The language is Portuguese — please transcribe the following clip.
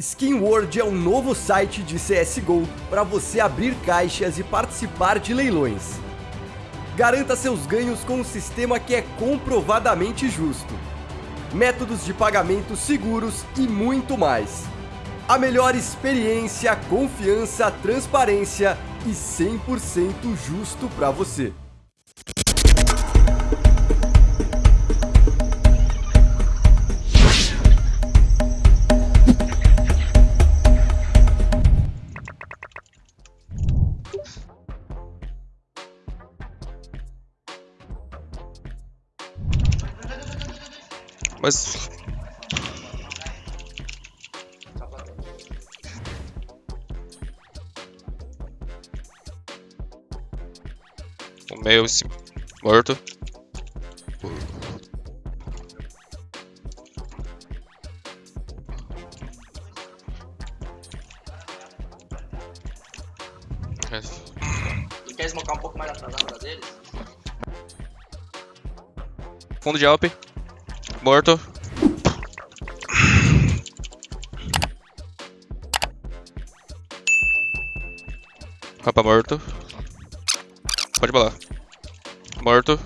Skin World é um novo site de CSGO para você abrir caixas e participar de leilões. Garanta seus ganhos com um sistema que é comprovadamente justo. Métodos de pagamento seguros e muito mais. A melhor experiência, confiança, transparência e 100% justo para você. Mas. O meu esse morto. Tu quer smocar um pouco mais atrasado da deles? Fundo de Alp. Morto. Capa morto. Pode balar. Morto.